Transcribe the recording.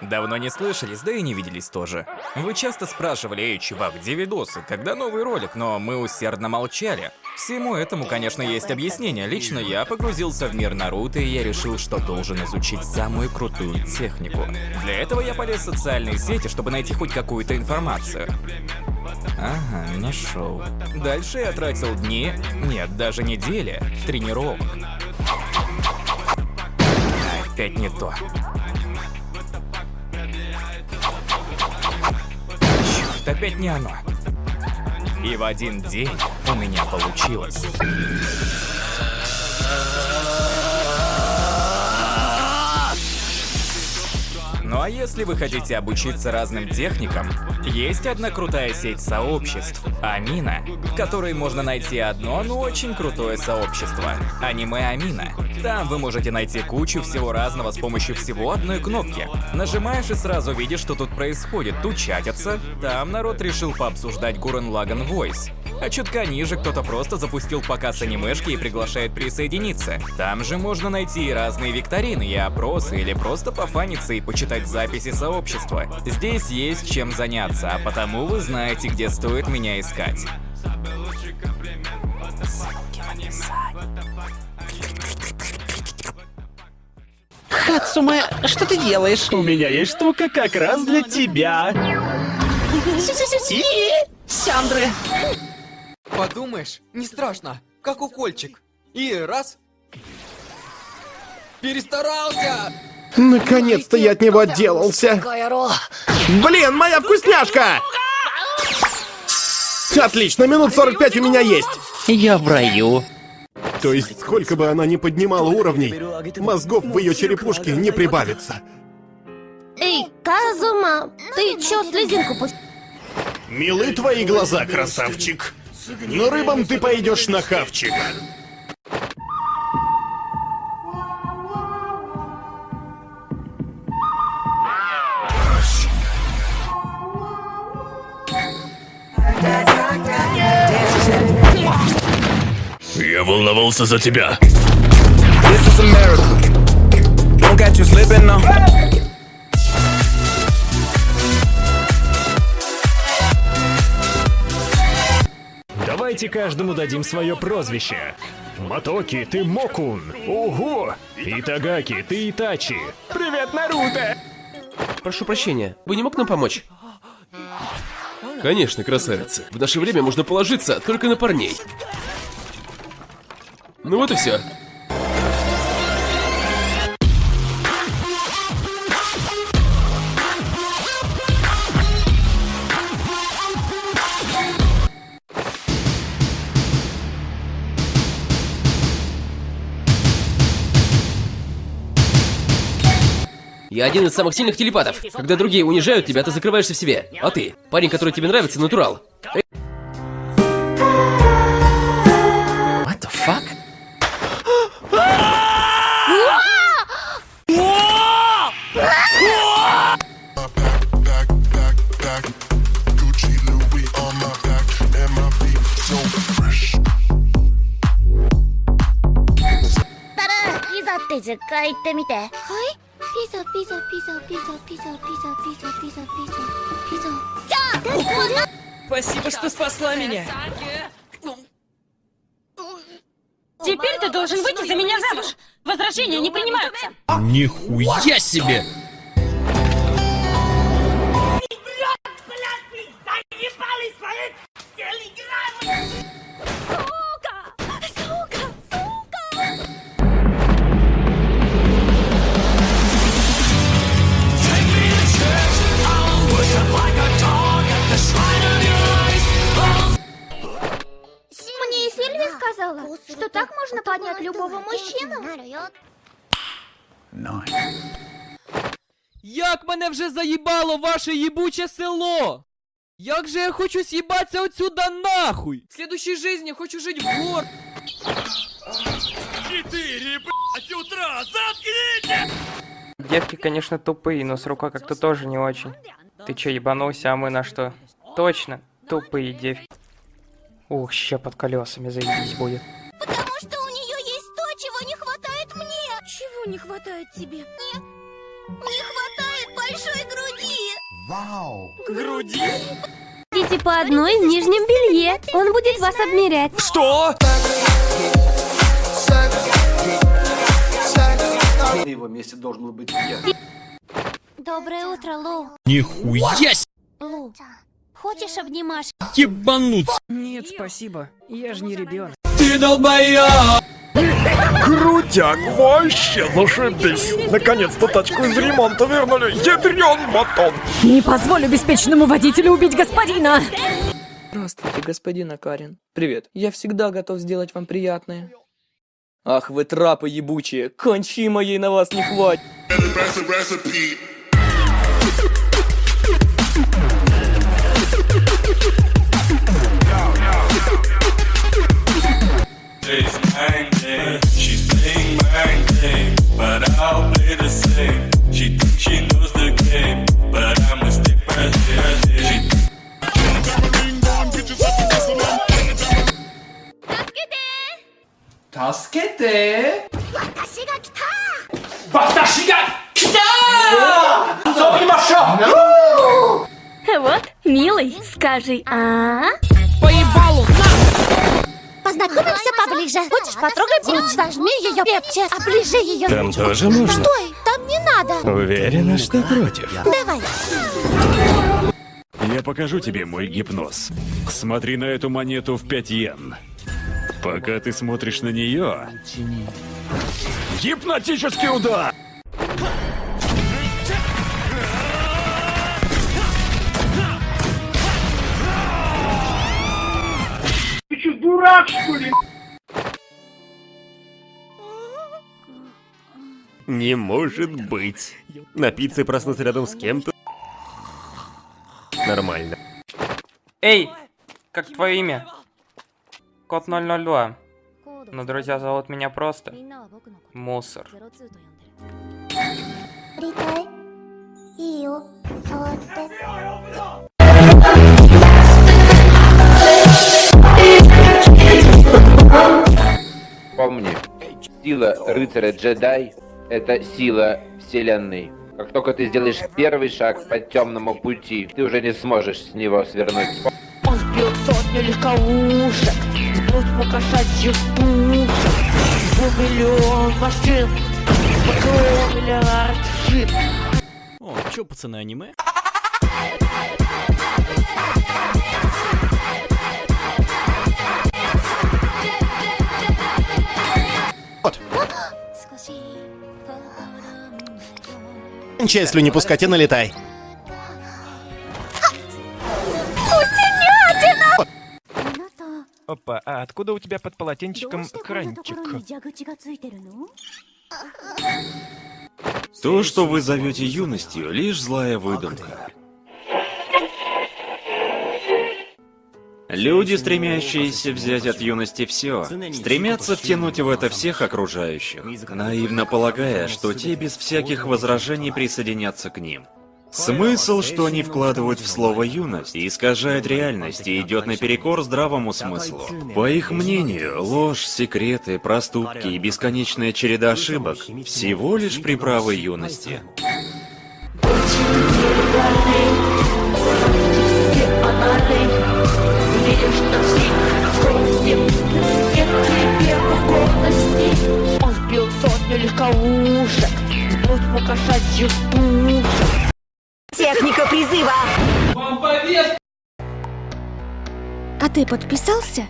Давно не слышались, да и не виделись тоже. Вы часто спрашивали, эй, чувак, где видосы, когда новый ролик, но мы усердно молчали. Всему этому, конечно, есть объяснение. Лично я погрузился в мир Наруто, и я решил, что должен изучить самую крутую технику. Для этого я полез в социальные сети, чтобы найти хоть какую-то информацию. Ага, нашел. Дальше я тратил дни, нет, даже недели, тренировок. Опять не то. Черт, опять не оно. И в один день у меня получилось. Ну а если вы хотите обучиться разным техникам, есть одна крутая сеть сообществ — Амина, в которой можно найти одно, но очень крутое сообщество — Аниме Амина. Там вы можете найти кучу всего разного с помощью всего одной кнопки. Нажимаешь и сразу видишь, что тут происходит. Тут чатятся. Там народ решил пообсуждать Гурен Лаган Voice. А чутка ниже кто-то просто запустил показ анимешки и приглашает присоединиться. Там же можно найти и разные викторины, и опросы, или просто пофаниться и почитать записи сообщества. Здесь есть чем заняться, а потому вы знаете, где стоит меня искать. Хацуме, что ты делаешь? У меня есть штука как раз для тебя. Сяндры! Подумаешь, не страшно, как укольчик. И раз. Перестарался! Наконец-то я от него отделался. Блин, моя вкусняшка! Отлично, минут 45 у меня есть. Я в раю. То есть, сколько бы она ни поднимала уровней, мозгов в ее черепушке не прибавится. Эй, Казума, ты чё слезинку пустил? Милы твои глаза, красавчик. Но рыбам ты пойдешь на хавчик. Я волновался за тебя. This is America. Don't catch you slipping now. Давайте каждому дадим свое прозвище. Матоки, ты Мокун. Ого! Итагаки, ты Итачи. Привет, Наруто! Прошу прощения, вы не мог нам помочь? Конечно, красавица. В наше время можно положиться только на парней. Ну вот и все. Я один из самых сильных телепатов. Когда другие унижают тебя, ты закрываешься в себе. А ты, парень, который тебе нравится, натурал. What the fuck? back, back, back. Gucci, Louis on my back, and my feet so fresh. たら、ピザって10回言ってみて。はい ピザ、ピザ、ピザ、ピザ、ピザ、ピザ、ピザ、ピザ、ピザ、ピザ。じゃあ、こんな Спасибо, что спасла меня. Теперь ты должен выйти за меня замуж. Возражения не принимаются. Нихуя себе! Сказала, что так можно поднять любого мужчину. Як мене вже заїбало ваше їбуче село! Як же я хочу съебаться отсюда нахуй! В следующей жизни хочу жить в гор... Девки, конечно, тупые, но с рукой как-то тоже не очень. Ты чё, ебанулся, а мы на что? Точно, тупые девки. Ух, ща под колесами заебись будет. Потому что у нее есть то, чего не хватает мне. Чего не хватает тебе? Не, не хватает большой груди. Груди? Идите по одной в нижнем белье. Он будет вас обмерять. Что? На его месте должен был быть я. Доброе утро, Лу. Нихуя Лу, хочешь обнимашки? ебануться. Нет, спасибо. Я же не ребенок. Ты долбоёб! Крутяк, вообще зашибись. Наконец-то тачку из ремонта вернули. Ядрен батон. Не позволю беспечному водителю убить господина! Здравствуйте, господин Акарин. Привет. Я всегда готов сделать вам приятное. Ах, вы трапы ебучие. Кончи моей на вас не хватит. She's angry, she's playing but I'll play the same. She she knows the game, but I'm a милый, скажи а Поебалу! Познакомимся поближе. Хочешь потрогать грудь? Сожми ее крепче. Оближи ее. Там тоже можно? Стой, там не надо. Уверена, что против. Давай. Я покажу тебе мой гипноз. Смотри на эту монету в 5 йен. Пока ты смотришь на нее... Гипнотический удар! Не может быть. Напиться и проснуться рядом с кем-то. Нормально. Эй, как твое имя? Код 002. Но друзья зовут меня просто Мусор. Запомни, сила рыцаря-джедай — это сила вселенной. Как только ты сделаешь первый шаг по темному пути, ты уже не сможешь с него свернуть. Он сбил сотню легковушек, сбил кошачьих пушек, сбил миллион машин, сбил миллиард шип. О, чё, пацаны, аниме? Кончай слюни пускать и налетай. Опа, а откуда у тебя под полотенчиком кранчик? То, что вы зовете юностью, лишь злая выдумка. Люди, стремящиеся взять от юности все, стремятся втянуть в это всех окружающих, наивно полагая, что те без всяких возражений присоединятся к ним. Смысл, что они вкладывают в слово «юность», искажает реальность и идет наперекор здравому смыслу. По их мнению, ложь, секреты, проступки и бесконечная череда ошибок — всего лишь приправы юности. Он ты подписался?